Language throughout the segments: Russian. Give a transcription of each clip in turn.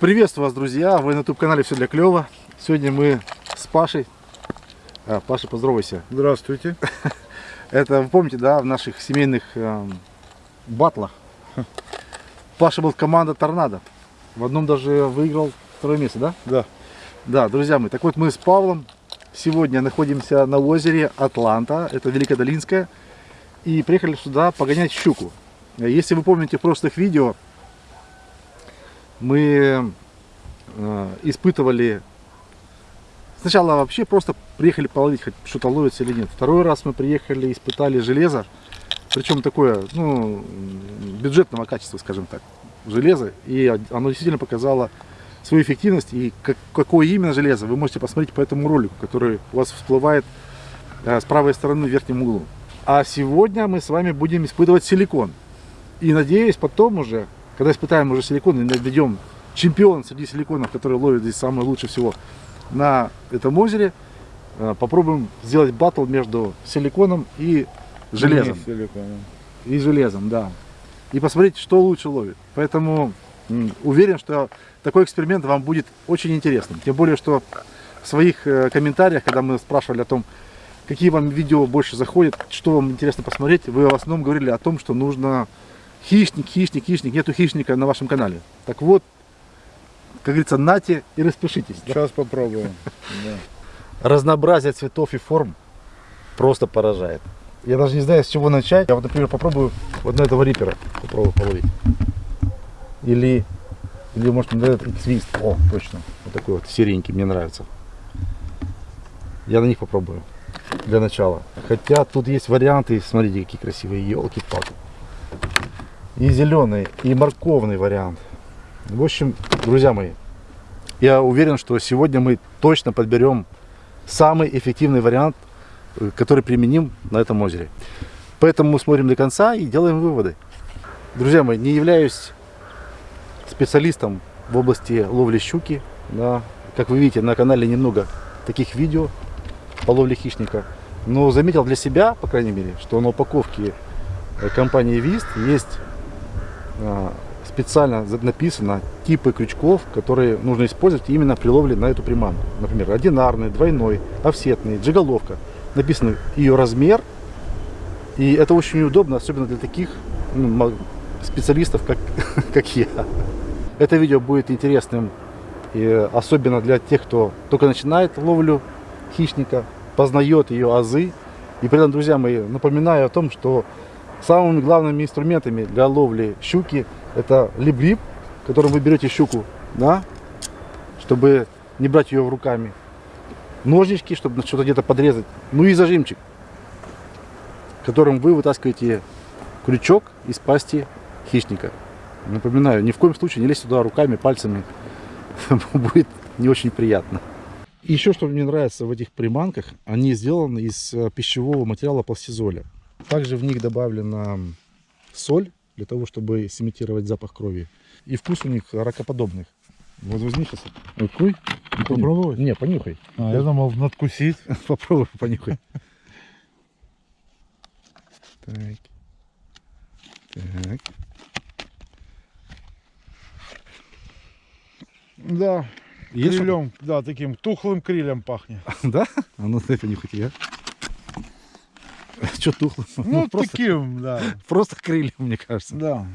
Приветствую вас, друзья! Вы на YouTube-канале «Все для клёва». Сегодня мы с Пашей. А, Паша, поздоровайся. Здравствуйте. Это, вы помните, да, в наших семейных эм, батлах Паша был команда «Торнадо». В одном даже выиграл второе место, да? Да. Да, друзья мои, так вот мы с Павлом сегодня находимся на озере Атланта, это Великодолинское, и приехали сюда погонять щуку. Если вы помните в прошлых видео, мы э, испытывали сначала вообще просто приехали половить хоть что-то ловится или нет. Второй раз мы приехали испытали железо причем такое ну бюджетного качества скажем так железо и оно действительно показало свою эффективность и как, какое именно железо вы можете посмотреть по этому ролику который у вас всплывает э, с правой стороны в верхнем углу. А сегодня мы с вами будем испытывать силикон. И надеюсь потом уже когда испытаем уже силикон и найдем чемпион среди силиконов, который ловит здесь самое лучше всего на этом озере, э, попробуем сделать батл между силиконом и железом. Не силиконом. И железом, да. И посмотреть, что лучше ловит. Поэтому уверен, что такой эксперимент вам будет очень интересным. Тем более, что в своих э, комментариях, когда мы спрашивали о том, какие вам видео больше заходят, что вам интересно посмотреть, вы в основном говорили о том, что нужно Хищник, хищник, хищник. Нету хищника на вашем канале. Так вот, как говорится, нате и распишитесь. Сейчас да? попробуем. Разнообразие цветов и форм просто поражает. Я даже не знаю, с чего начать. Я вот, например, попробую вот на этого рипера попробую половить. Или, или может, на этот свист. О, точно. Вот такой вот серенький, мне нравится. Я на них попробую для начала. Хотя тут есть варианты, смотрите, какие красивые елки-палки и зеленый, и морковный вариант. В общем, друзья мои, я уверен, что сегодня мы точно подберем самый эффективный вариант, э, который применим на этом озере. Поэтому смотрим до конца и делаем выводы. Друзья мои, не являюсь специалистом в области ловли щуки. Да. Как вы видите, на канале немного таких видео по ловле хищника. Но заметил для себя, по крайней мере, что на упаковке компании Вист есть специально написано типы крючков, которые нужно использовать именно при ловле на эту приманку. Например, одинарный, двойной, офсетный, джиголовка. Написано ее размер. И это очень удобно, особенно для таких ну, специалистов, как, как я. Это видео будет интересным, и особенно для тех, кто только начинает ловлю хищника, познает ее азы. И при этом, друзья мои, напоминаю о том, что Самыми главными инструментами для ловли щуки это лип-лип, которым вы берете щуку, да, чтобы не брать ее руками. Ножнички, чтобы что-то где-то подрезать. Ну и зажимчик, которым вы вытаскиваете крючок из пасти хищника. Напоминаю, ни в коем случае не лезьте туда руками, пальцами. Будет не очень приятно. Еще что мне нравится в этих приманках, они сделаны из э, пищевого материала пластизоля. Также в них добавлена соль, для того, чтобы сымитировать запах крови. И вкус у них ракоподобных. Возьми сейчас. Какой? Попробовать? Не, понюхай. А, я думал, надкусить. Попробуй, понюхай. Так. Так. Да, крилем, да, таким тухлым крилем пахнет. Да? А ну дай понюхать я. Что тухло? Ну, ну просто, таким, да. Просто крылья, мне кажется. Да.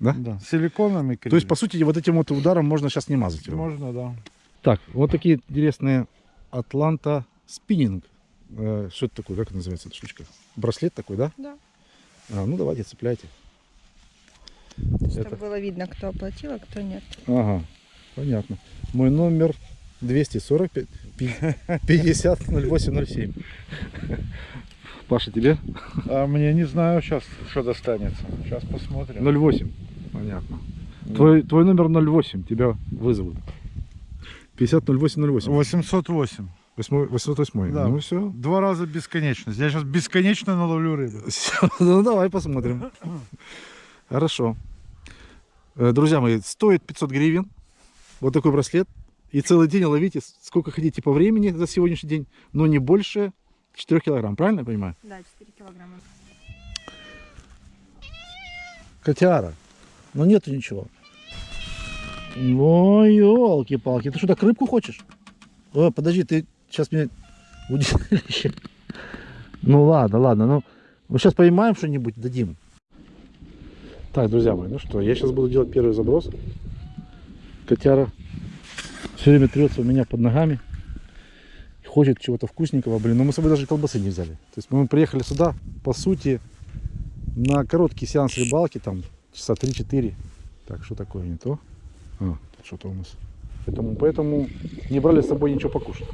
Да? Да, силиконовыми крылья. То есть, по сути, вот этим вот ударом можно сейчас не мазать его? Можно, да. Так, вот такие интересные Атланта спиннинг. Э, что это такое? Как это называется эта штучка? Браслет такой, да? Да. А, ну давайте, цепляйте. Чтобы это... было видно, кто оплатил, а кто нет. Ага, понятно. Мой номер 245 50 08 Паша, тебе? А мне не знаю сейчас, что достанется. Сейчас посмотрим. 08. Понятно. Да. Твой, твой номер 08, тебя вызовут. 50 08 08. 808. 808. Да. Ну все. Два раза бесконечность. Я сейчас бесконечно наловлю рыбу. Ну давай посмотрим. Хорошо. Э, друзья мои, стоит 500 гривен. Вот такой браслет. И целый день ловите сколько хотите по времени за сегодняшний день, но не больше 4 килограмм, правильно я понимаю? Да, 4 килограмма. Котяра. Но нету ничего. Ой, елки-палки. Ты что, так рыбку хочешь? О, подожди, ты сейчас мне в удилище. Ну ладно, ладно. Ну, мы сейчас поймаем что-нибудь, дадим. Так, друзья мои, ну что, я сейчас буду делать первый заброс. Котяра все время трется у меня под ногами. Хочет чего-то вкусненького, блин. Но мы с собой даже колбасы не взяли. То есть мы приехали сюда, по сути, на короткий сеанс рыбалки, там часа 3-4. Так, что такое не то? А, что-то у нас. Поэтому, поэтому не брали с собой ничего покушать.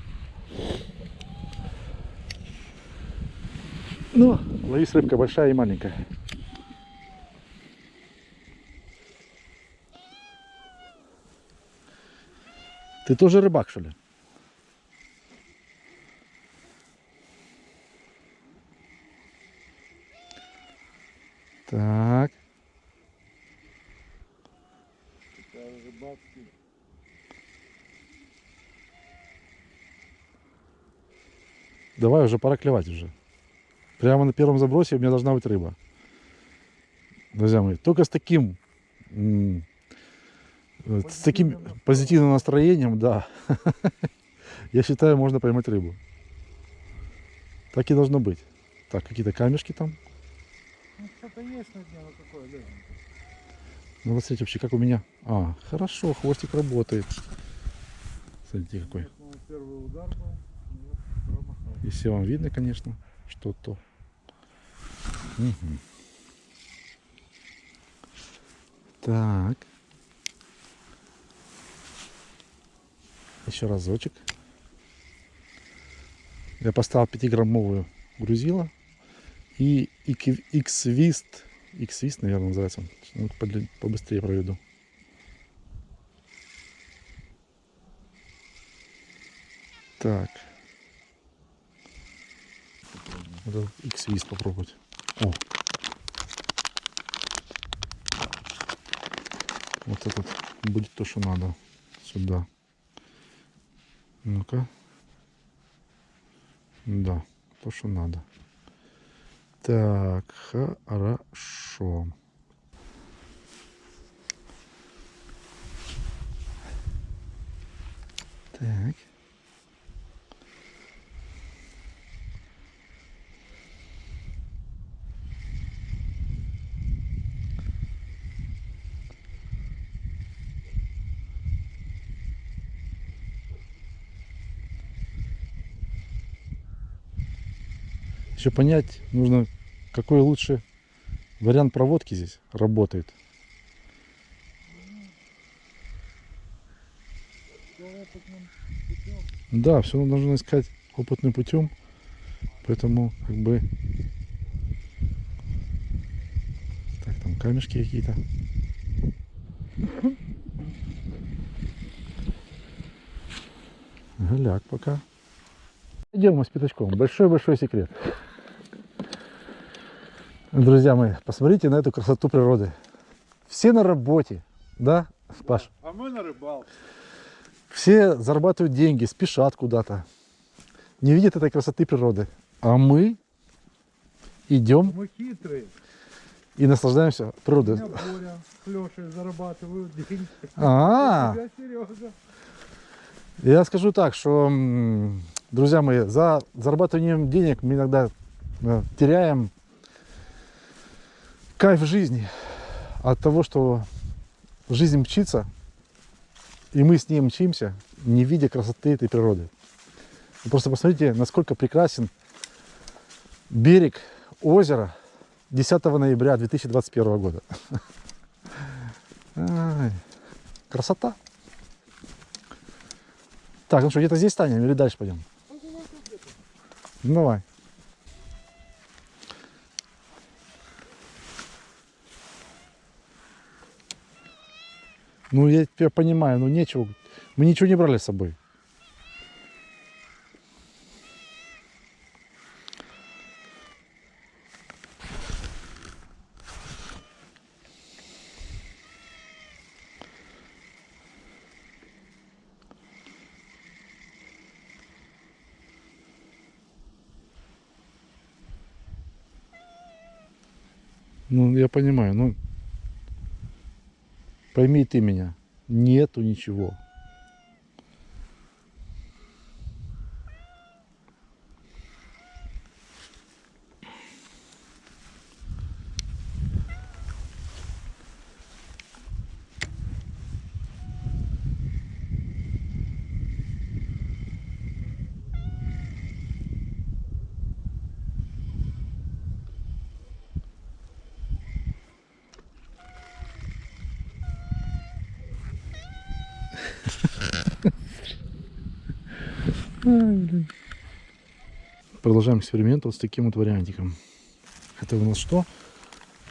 Ну, ловись рыбка большая и маленькая. Ты тоже рыбак, что ли? Так. Давай уже, пора клевать уже. Прямо на первом забросе у меня должна быть рыба. Друзья мои, только с таким, с таким позитивным настроением, да, я считаю, можно поймать рыбу. Так и должно быть. Так, какие-то камешки там. Ну, что-то есть на дне, но какое, да? Ну, вот смотрите, вообще, как у меня. А, хорошо, хвостик работает. Смотрите, какой. Первый удар был. Промахал. Если вам видно, конечно, что то. Мгм. Так. Еще разочек. Я поставил 5-граммовую грузила. И X-Vist. X-Vist, наверное, называется. он. Ну, побыстрее проведу. Так. Надо X-Vist попробовать. О. Вот этот будет то, что надо. Сюда. Ну-ка. Да, то, что надо. Так, хорошо. Так. Еще понять нужно, какой лучше вариант проводки здесь работает. Да, все нужно искать опытным путем. Поэтому как бы... Так, там камешки какие-то. Голяк пока. Идем мы с пятачком. Большой-большой секрет. Друзья мои, посмотрите на эту красоту природы. Все на работе, да, Паш? А мы на рыбалке. Все зарабатывают деньги, спешат куда-то. Не видят этой красоты природы. А мы идем Мы хитрые. и наслаждаемся У природой. меня Боря с Лешей зарабатывают деньги. А, У тебя Сережа. я скажу так, что, друзья мои, за зарабатыванием денег мы иногда э, теряем кайф жизни от того, что жизнь мчится, и мы с ней мчимся, не видя красоты этой природы. Вы просто посмотрите, насколько прекрасен берег озера 10 ноября 2021 года. Ай, красота. Так, ну что, где-то здесь станем или дальше пойдем? Ну, давай. Ну, я тебя понимаю, ну нечего. Мы ничего не брали с собой. Ну, я понимаю, ну, пойми ты меня. Нету ничего. Продолжаем эксперимент вот с таким вот вариантиком. Это у нас что?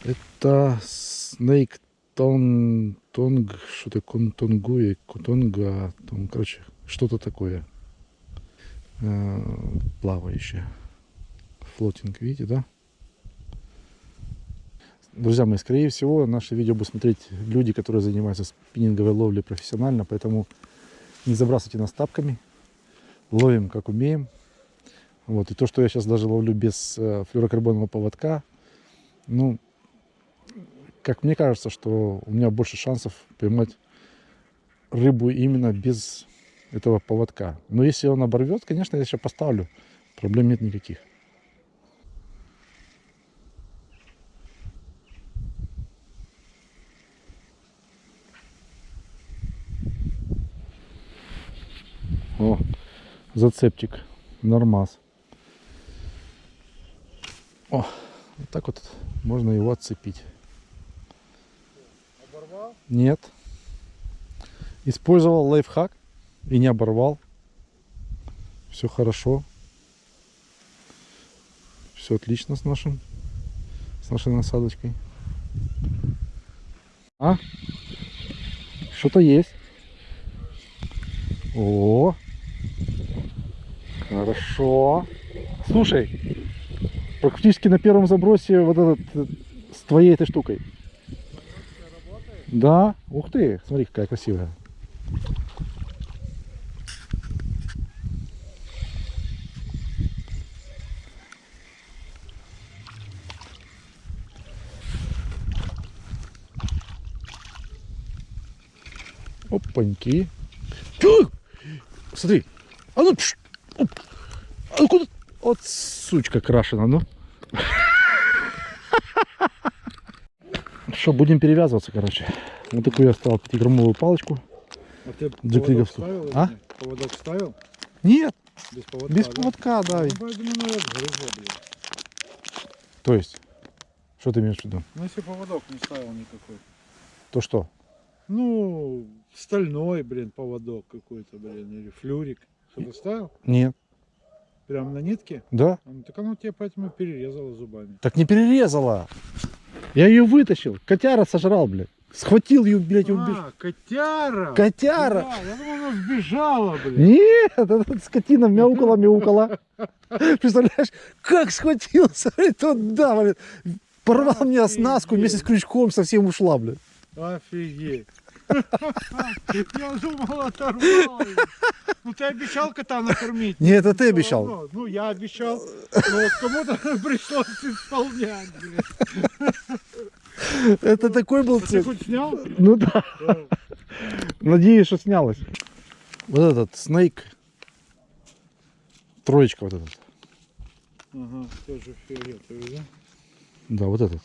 Это Snake Tong, Tong что-то Контонгуе, Котонга, там, короче, что-то такое э, плавающее. Флотинг, видите, да? Друзья мои, скорее всего, наше видео будут смотреть люди, которые занимаются спиннинговой ловлей профессионально, поэтому не забрасывайте нас тапками, ловим как умеем. Вот. И то, что я сейчас даже ловлю без э, флюорокарбонового поводка, ну, как мне кажется, что у меня больше шансов поймать рыбу именно без этого поводка. Но если он оборвет, конечно, я еще поставлю. Проблем нет никаких. О, зацепчик. Нормас. О, вот так вот можно его отцепить. Оборвал? Нет. Использовал лайфхак и не оборвал. Все хорошо. Все отлично с нашим, с нашей насадочкой. А? Что-то есть. О, хорошо. Слушай, практически на первом забросе вот этот э, с твоей этой штукой. Да, ух ты, смотри, какая красивая. Опаньки. Тю! Смотри. А ну, пш, оп. а куда? Вот сучка крашена, ну. Что, будем перевязываться, короче. Вот такую я оставил 5-граммовую палочку. А ты поводок ставил? А? нет? Поводок ставил? Нет, Без поводка, без да? поводка, да. Ну, поэтому надо грызло, блин. То есть, что ты имеешь в виду? Ну, если поводок не ставил никакой. То что? Ну, стальной, блин, поводок какой-то, блин, или флюрик. Что-то ставил? Нет. Прямо на нитке? Да? А, Ну, так оно тебе поэтому перерезало зубами. Так не перерезала. Я ее вытащил. Котяра сожрал, блядь. Схватил ее, блядь, и убежал. А, котяра! Котяра! Да, я думал, она сбежала, блин. Нет, эта скотина мяукала, мяукала. Представляешь, как схватился, блядь, туда, блядь. Порвал мне оснастку вместе с крючком, совсем ушла, блядь. Офигеть. Я думал, оторвал. Ну ты обещал кота накормить. Не, это ты обещал. равно. Ну я обещал, но вот кому-то пришлось исполнять. Это такой был А ты цвет. хоть снял? Ну да. Надеюсь, что снялось. Вот этот снейк. Троечка вот этот. Ага, тоже фиолетовый, да? Да, вот этот.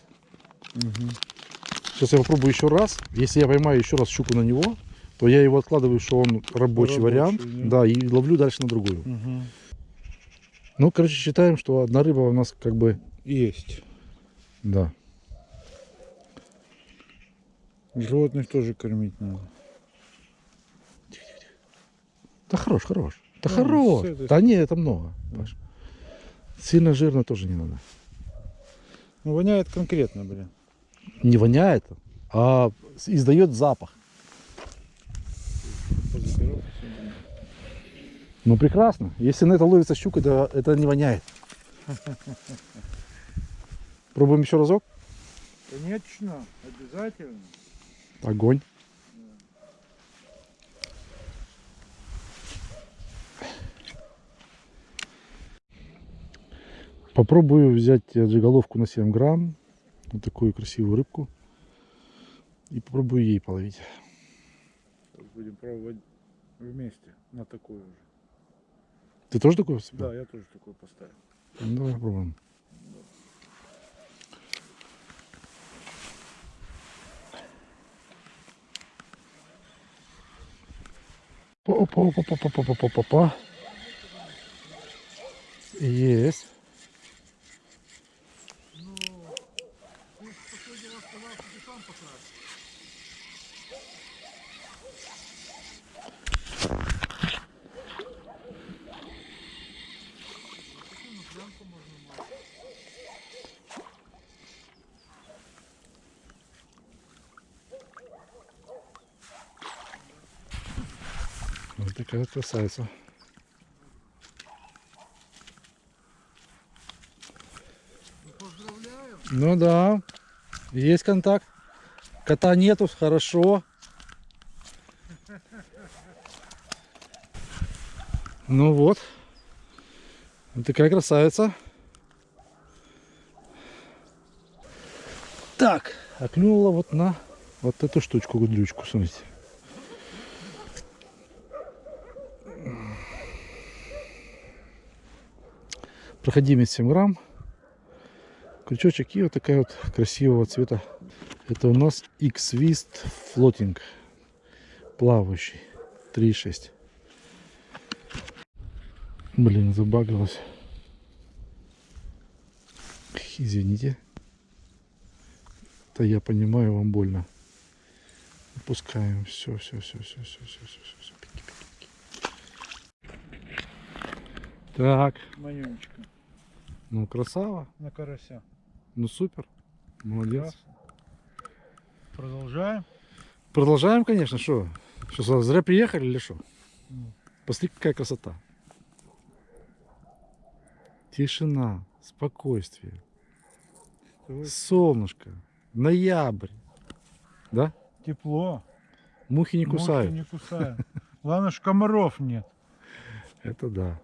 Сейчас я попробую еще раз. Если я поймаю еще раз щуку на него, то я его откладываю, что он рабочий, Рабочий, вариант. да. Да, и ловлю дальше на другую. Угу. Ну, короче, считаем, что одна рыба у нас как бы, Есть. да. Животных тоже кормить надо. Да хорош, хорош. Да Да, хорош. с этой Да не, это много. Паш. Сильно жирно тоже не надо. Ну, воняет конкретно, блин. Не воняет, а издает запах. Ну прекрасно. Если на это ловится щука, то это не воняет. Пробуем еще разок. Конечно, обязательно. Огонь. Попробую взять джиголовку на 7 грамм. Вот такую красивую рыбку. И попробую ей половить. будем пробовать вместе на такую же. Ты тоже такой? вспомнил? Да, я тоже такой поставил. Ну, давай попробуем. я сказал, что ты сам покрасишь. Вот такая красавица. Ну да есть контакт. Кота нету, хорошо. Ну вот. Такая красавица. Так, а клюнула вот на вот эту штучку, гудрючку, смотрите. проходимец 7 грамм крючочек и вот такая вот красивого цвета. Это у нас X-Wist Floating. Плавающий. 3,6 блин забагалась извините. Это я понимаю вам больно. Опускаем. Все все все все все все все все пики, пики, пики. так. Манюнечка ну красава. На карася. Ну супер. Молодец. Продолжаем. Продолжаем, конечно, что? Что, зря приехали или что? Ну. Посмотри, какая красота. Тишина, спокойствие, солнышко, ноябрь. Да? Тепло. Мухи не кусают. не кусают. Главное, что комаров нет. Это да.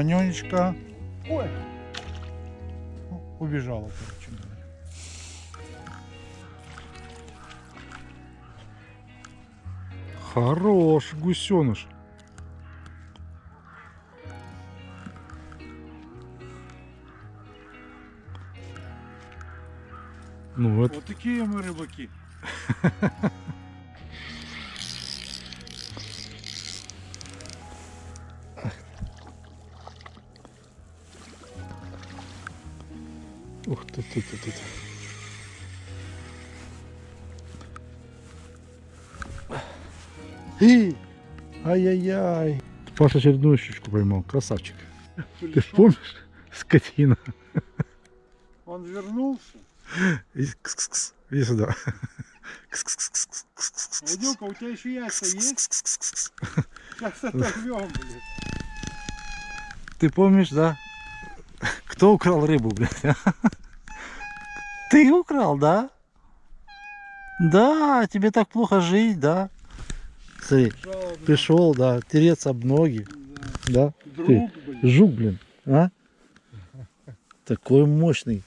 Манюнечка. Ой. Ну, Убежала, короче говоря. Хорош гусеныш. Ну, это Вот такие мы рыбаки. Ай-яй-яй. Паша очередную щучку поймал. Красавчик. Ты помнишь? Скотина. Он вернулся. Иди, сюда. Вадюка, у тебя еще яйца есть? Сейчас оторвем, блин. Ты помнишь, да? Кто украл рыбу, блядь? а? Ты украл, да? Да, тебе так плохо жить, да? Смотри, пришел, да, тереться об ноги, Да. да? Друг, Ты, блин. жук, блин, а? Такой мощный.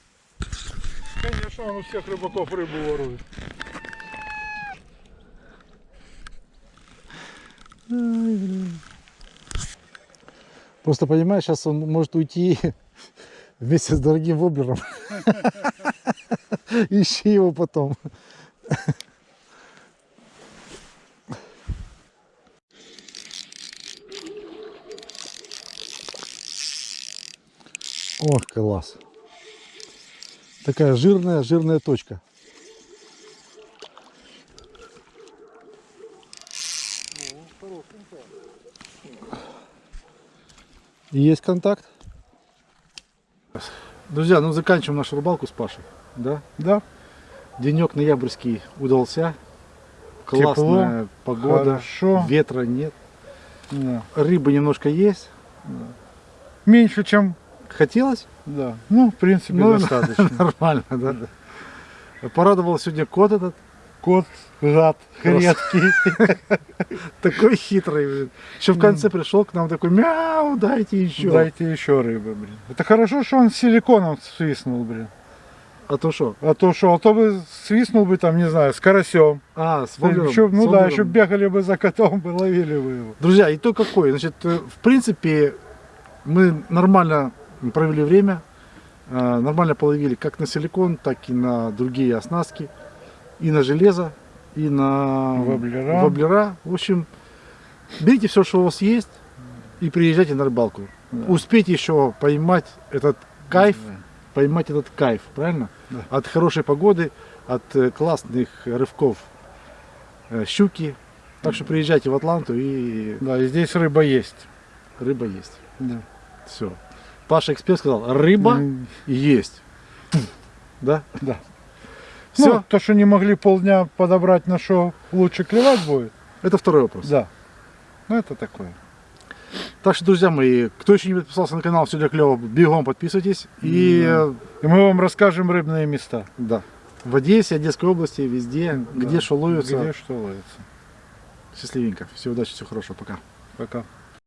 Конечно, он у всех рыбаков рыбу ворует. Просто понимаешь, сейчас он может уйти вместе с дорогим воблером. Ищи его потом. Ох, класс. Такая жирная, жирная точка. Есть контакт. Друзья, ну заканчиваем нашу рыбалку с Пашей. Да? Да, Денек ноябрьский удался. Классная погода. хорошо. Ветра нет. да. Рыбы немножко есть. Меньше, чем, Хотелось? да. Ну, в принципе, Ну, достаточно. Нормально, да? Порадовал сегодня кот этот. Кот, гад, редкий. Такой хитрый, блин. Еще в конце пришел к нам такой, мяу, дайте еще. Дайте еще рыбы, блин. Это хорошо, что он силиконом свистнул, блин. А то что? А то что, а то бы свистнул бы там, не знаю, с карасем. А, с воблером, Еще- ну с да, еще бегали бы за котом, бы ловили бы его. Друзья, итог какой? Значит, э, в принципе, мы нормально провели время, э, нормально половили как на силикон, так и на другие оснастки, и на железо, и на Воблера. воблера. В общем, берите все, что у вас есть, и приезжайте на рыбалку. Успейте еще поймать этот кайф, поймать этот кайф, правильно? Да. От хорошей погоды, от э, классных рывков э, щуки. Так что приезжайте в Атланту и Да, и здесь рыба есть. рыба есть. Да. Все. Паша эксперт сказал, рыба есть. Да? Да. Все. Ну, то, что не могли полдня подобрать, на что лучше клевать будет. Это второй вопрос. Да. Ну, это такое. Так что, друзья мои, кто еще не подписался на канал Все для клево, бегом подписывайтесь. И И мы вам расскажем рыбные места. да, в Одессе, Одесской области, везде, где Да. что ловится. Где что ловится. Счастливенько. Всего удачи, всего хорошего. Пока. Пока.